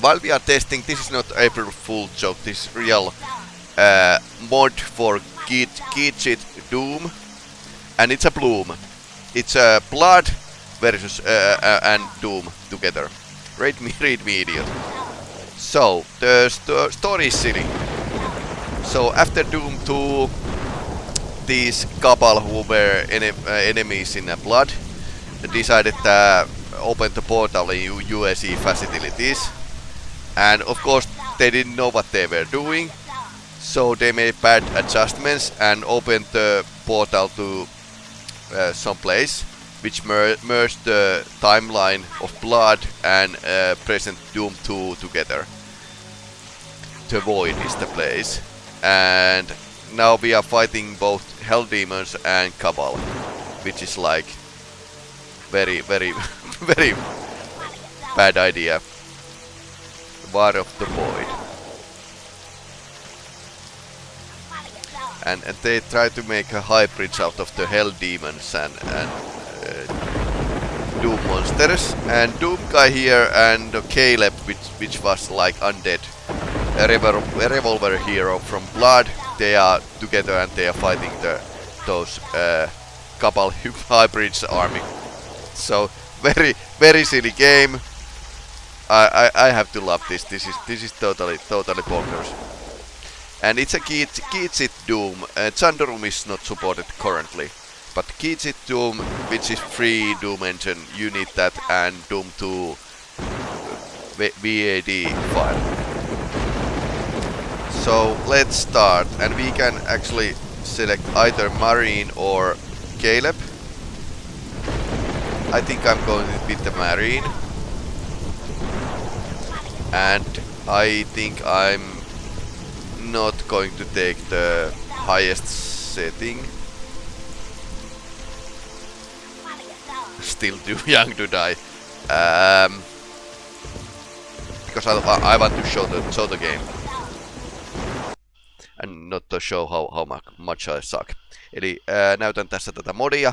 while we are testing, this is not April Fool joke, this is real uh, mod for GZDoom, and it's a Bloom. It's a uh, Blood versus uh, uh, and Doom together. Read me, read me, idiot. So the st story is silly. So after Doom 2, these couple who were uh, enemies in Blood decided to open the portal in UAC facilities. And of course they didn't know what they were doing. So they made bad adjustments and opened the portal to uh, some place which mer merged the timeline of Blood and uh, present Doom 2 together. The Void is the place. And now we are fighting both Hell Demons and Cabal, which is like very, very, very bad idea. War of the Void. And, and they try to make a hybrid out of the Hell Demons and, and uh, Doom monsters. And Doom guy here and Caleb, which, which was like undead, a, revol a revolver hero from Blood, they are together and they are fighting the those uh, couple hybrids army. So very very silly game. I, I I have to love this. This is this is totally totally bonkers. And it's a GZDoom. Uh, Zandronum is not supported currently. But Keychit Doom, which is free Doom engine, you need that and Doom 2 WAD file. So let's start and we can actually select either Marine or Caleb. I think I'm going with the Marine. And I think I'm not going to take the highest setting. Still too young to die. Um, because I, I want to show the show the game and not to show how, how much I suck. Eli ää, näytän tässä tätä modia.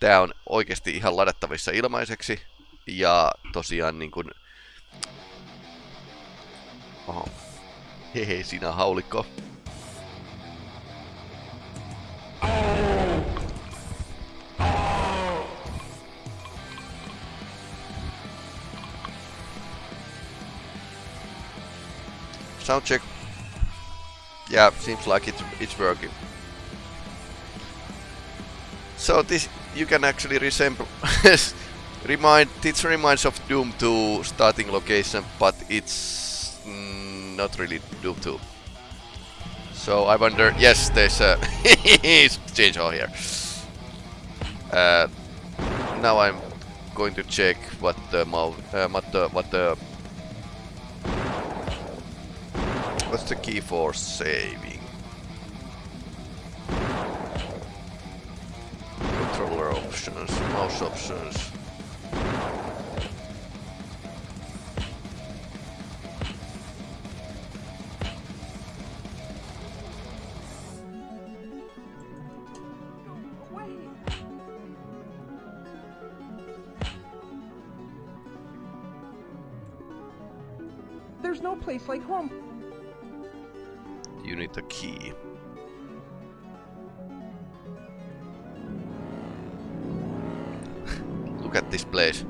Tää on oikeasti ihan ladattavissa ilmaiseksi. Ja tosiaan niin kuin... Hehe, sinä haulikko. Soundcheck yeah, seems like it's, it's working. So this, you can actually resemble, remind, this reminds of Doom 2 starting location, but it's not really Doom 2. So I wonder, yes, there's a change all here. Uh, now I'm going to check what the uh, what the what the What's the key for saving? Controller options, mouse options. Like home you need the key. Look at this place.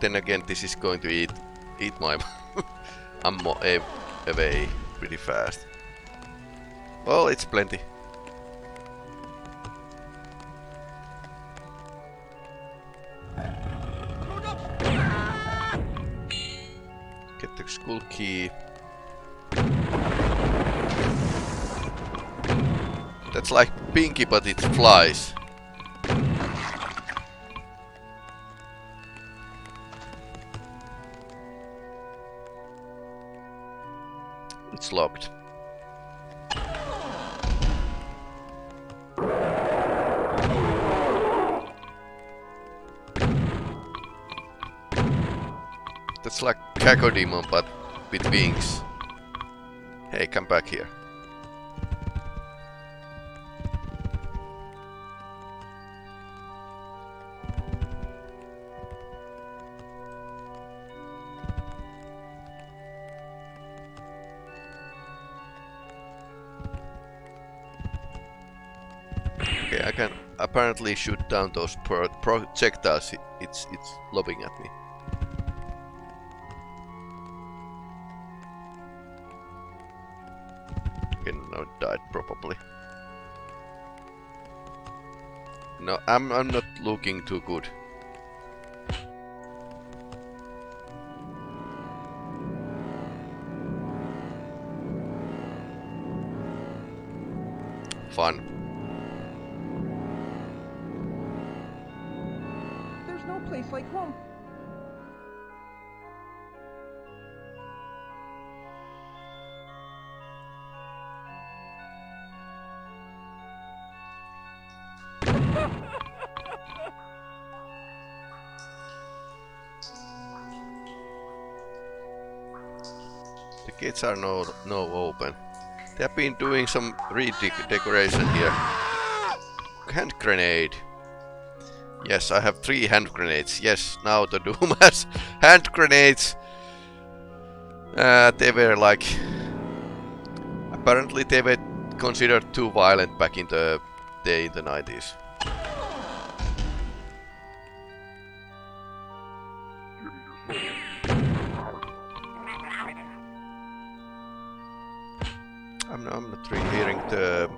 Then again this is going to eat eat my ammo away pretty fast. Well, it's plenty. Get the skull key. That's like Pinky, but it flies. That's like Cacodemon, but with wings. Hey, come back here. Shoot down those pro projectiles it's it's lobbing at me. Okay, now it died probably. No, I'm I'm not looking too good. Gates are no no open. They have been doing some redecoration here. Hand grenade. Yes, I have three hand grenades. Yes, now the Doom has hand grenades. Uh, they were like... Apparently they were considered too violent back in the day in the 90s. I'm not, really hearing the...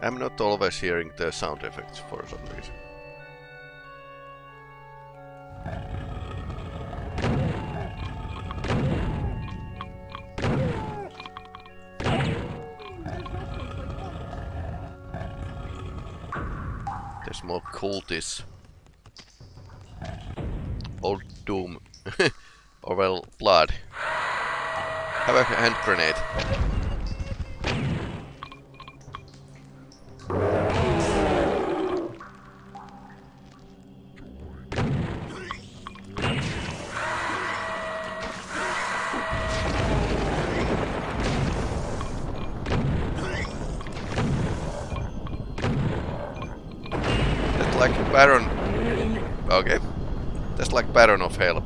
I'm not always hearing the sound effects for some reason. There's more cultists. Old Doom. or well, Blood. Have a hand grenade. Baron of Hell.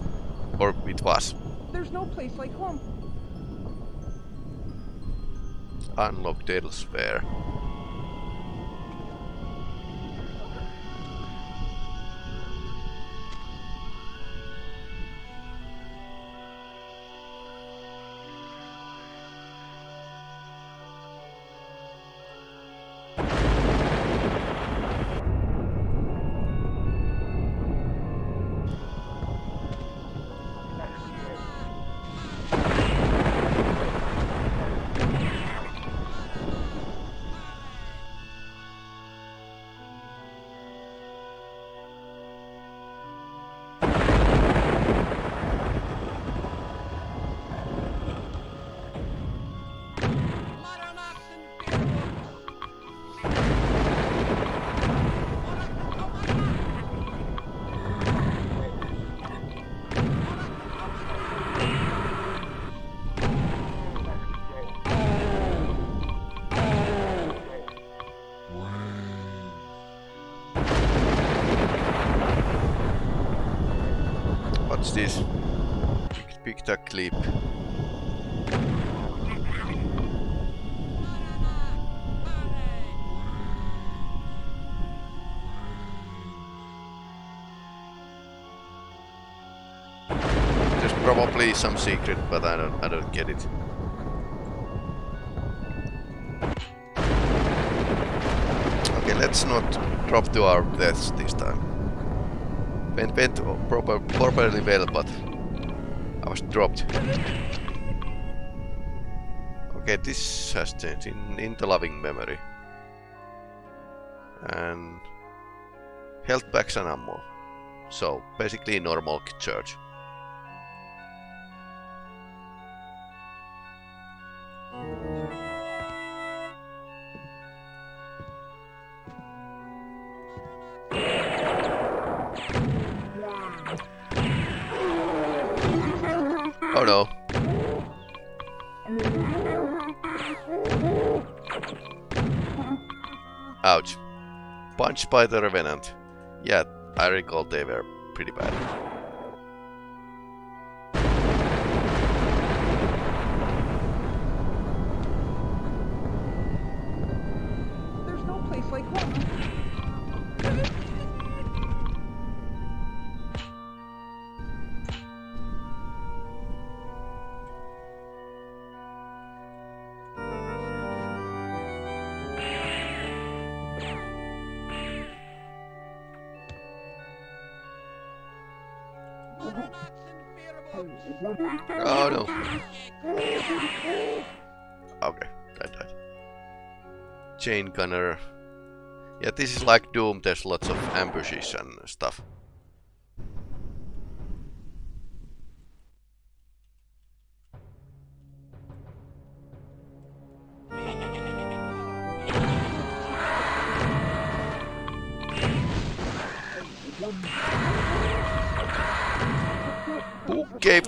Or it was. There's no place like home. Unlock Deadly Sphere. This? Pick the clip. There's probably some secret, but I don't I don't get it. Okay, let's not drop to our deaths this time. Went, went proper, properly well, but I was dropped. Okay, this has changed in, in the loving memory. And health packs and ammo. So basically normal church. Punched by the Revenant. Yeah, I recall they were pretty bad. Oh no. Okay, that died. Chain gunner. Yeah, this is like Doom, there's lots of ambushes and stuff.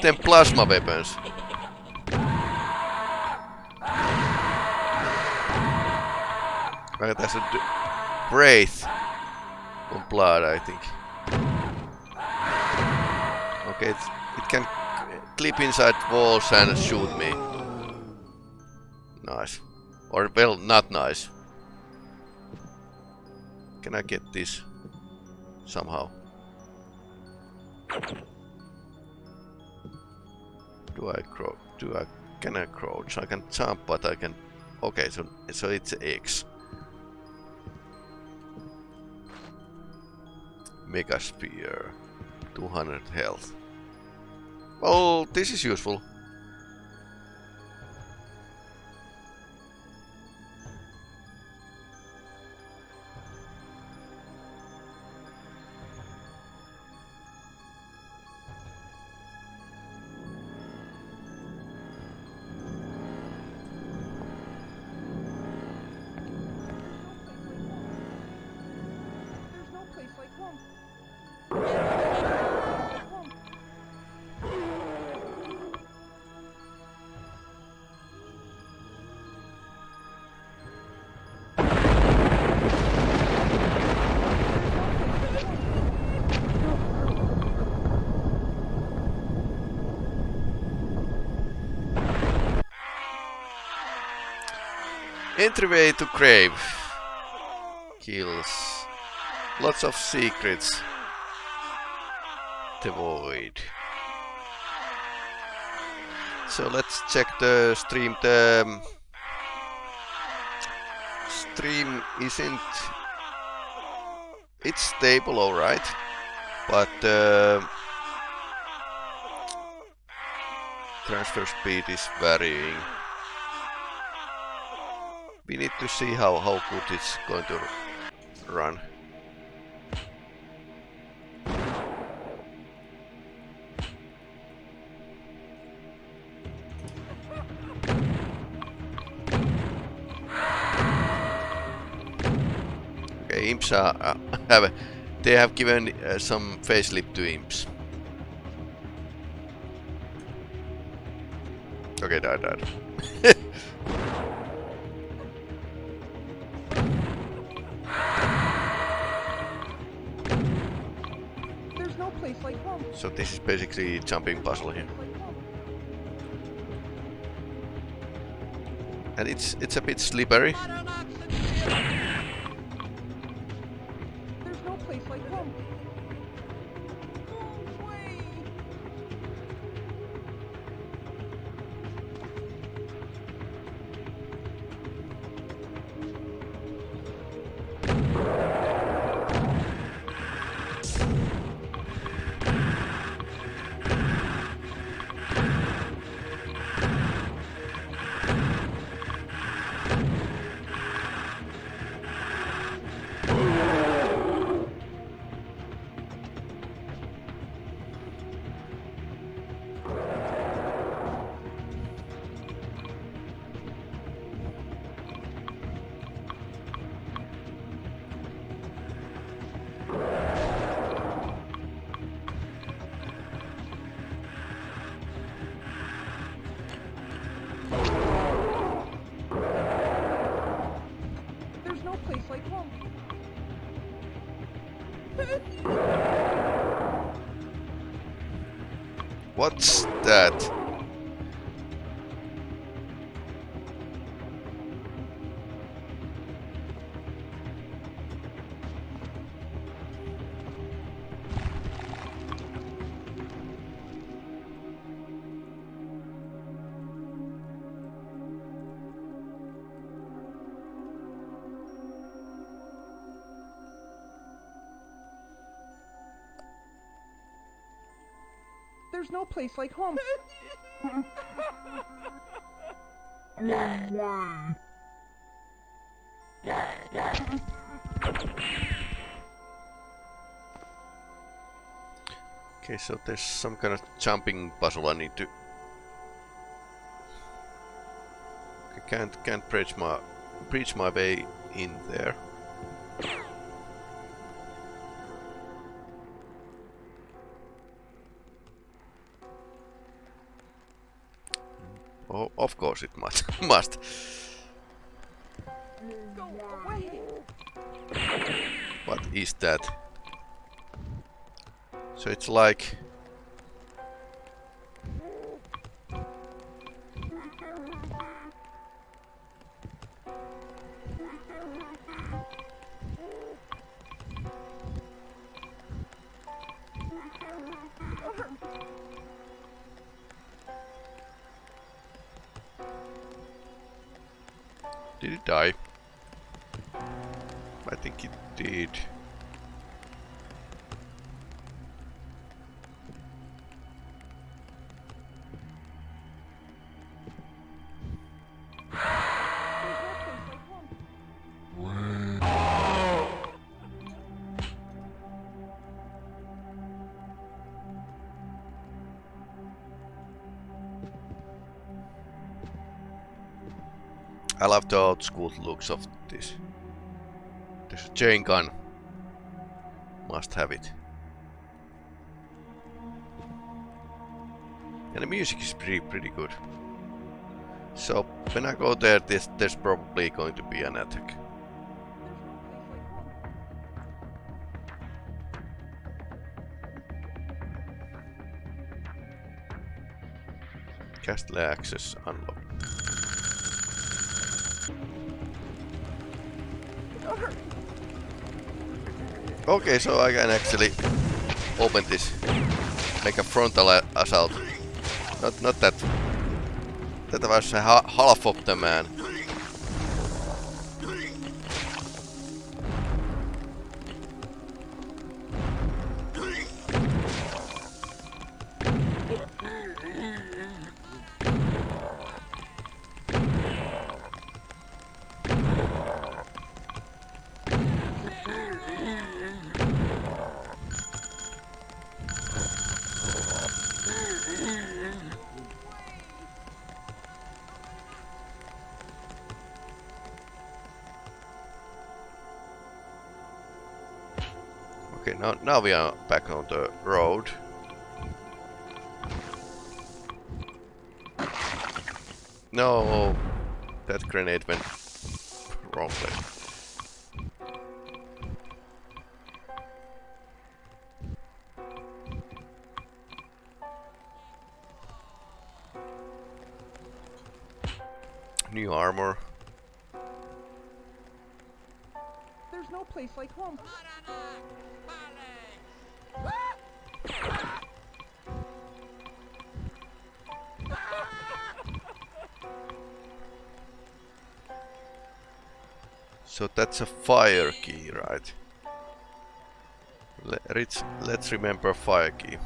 Them plasma weapons? That's a wraith on blood, I think. Okay, it can clip inside walls and shoot me. Nice. Or, well, not nice. Can I get this somehow? Do I crouch? Do I? Can I crouch? I can jump, but I can. Okay, so so it's X. Megasphere, 200 health. Well, this is useful. Entryway to Crave. Kills. Lots of secrets. The void. So let's check the stream. The um, stream isn't. It's stable, alright, but uh, transfer speed is varying. We need to see how, how good it's going to run. Okay, imps are, uh, have they have given uh, some facelift to imps. Okay, died, died. So this is basically jumping puzzle here. And it's it's a bit slippery. What's that? There's no place like home. Okay, so there's some kind of jumping puzzle I need to... I can't can't bridge my breach my way in there. Oh, of course it must. must. What is that? So it's like... I love the old school looks of this. There's a chain gun. Must have it. And the music is pretty pretty good. So when I go there, this, there's probably going to be an attack. Castle access unlocked. Okay, so I can actually open this, make a frontal assault. Not, not that. That was half of the man. Now now we are back on the road. No, that grenade went wrong place. New armor. There's no place like home. That's a fire key, right? Let's, let's remember fire key.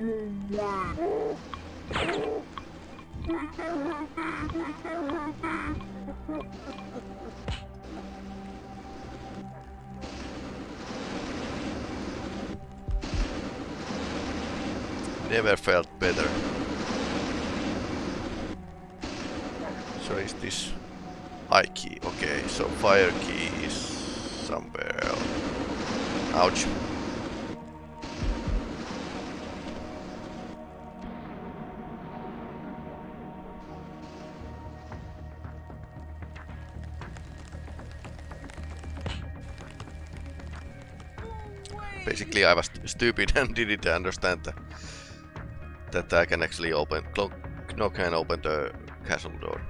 Mm, never felt better. So is this eye key? Okay, so fire key is somewhere else. Ouch. Basically I was stupid and didn't understand that that I can actually open, knock and open the castle door.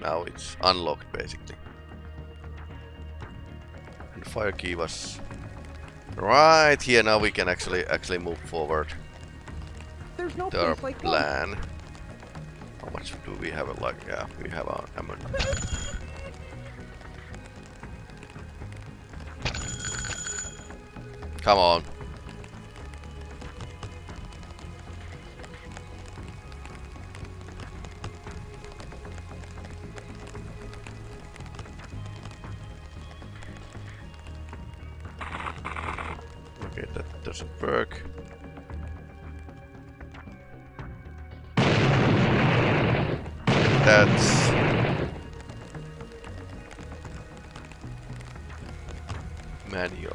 Now it's unlocked, basically. And fire key was right here. Now we can actually actually move forward. There's no our place like plan. How much do we have? Like, yeah, we have our hammer. Come on.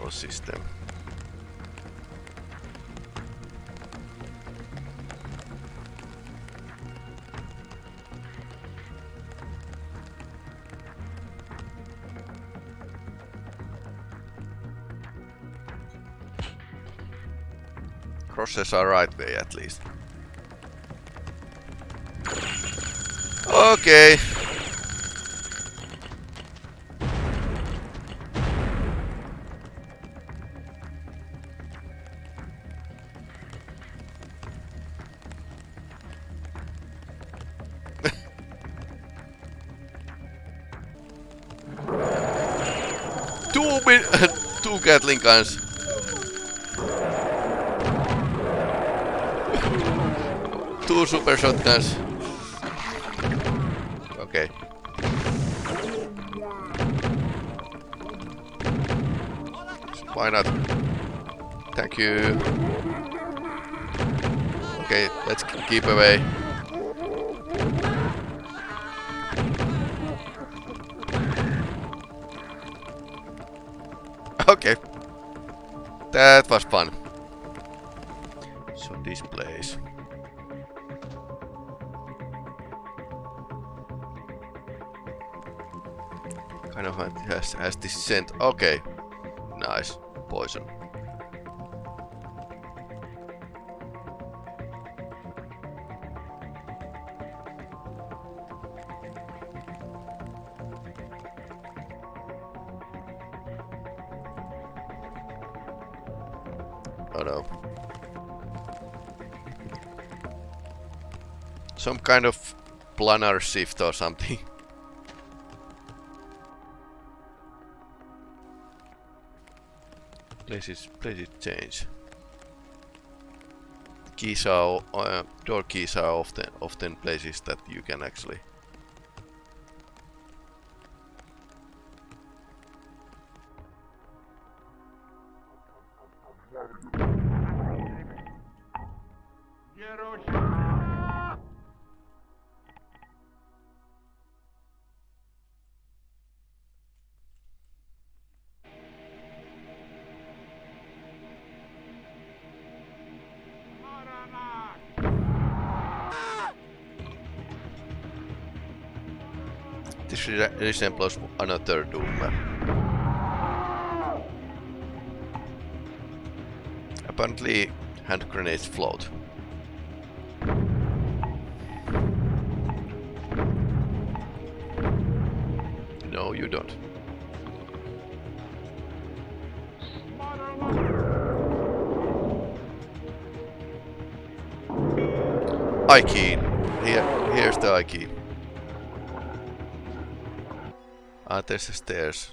Manual system. Crosses are right way at least. Okay. Gatling guns. two super shotguns. Okay. Why not? Thank you. Okay, let's keep away. That was fun. So this place. Kind of has, has this scent. Okay. Nice. Poison. Oh no. Some kind of planar shift or something. places, places change. Keys are, uh, door keys are often, often places that you can actually This re resembles another Doom. Apparently, hand grenades float. No, you don't. I key. Here, here's the eye key. Ah, there's the stairs.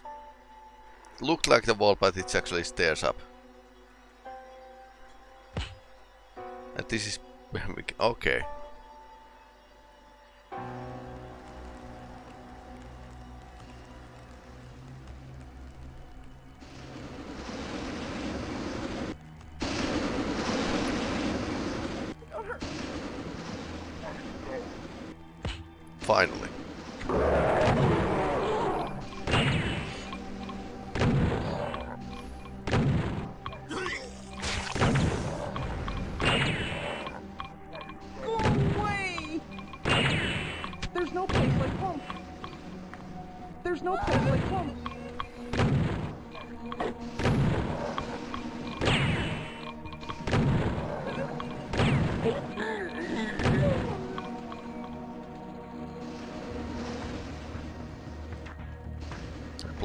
Looked like the wall, but it's actually stairs up. And this is... okay. Finally. There's no place like home. There's no place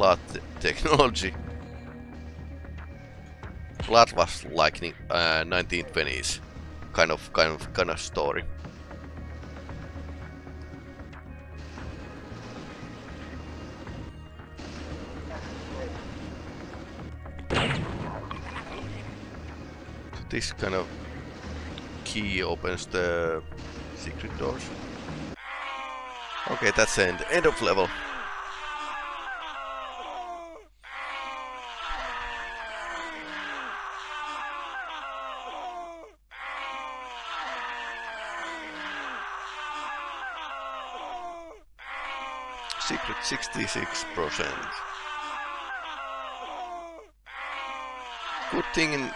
blood technology. Blood was like uh, 1920s kind of kind of kind of story. this kind of key opens the secret doors. Okay, that's the end, end of level. Secret 66%. Good thing in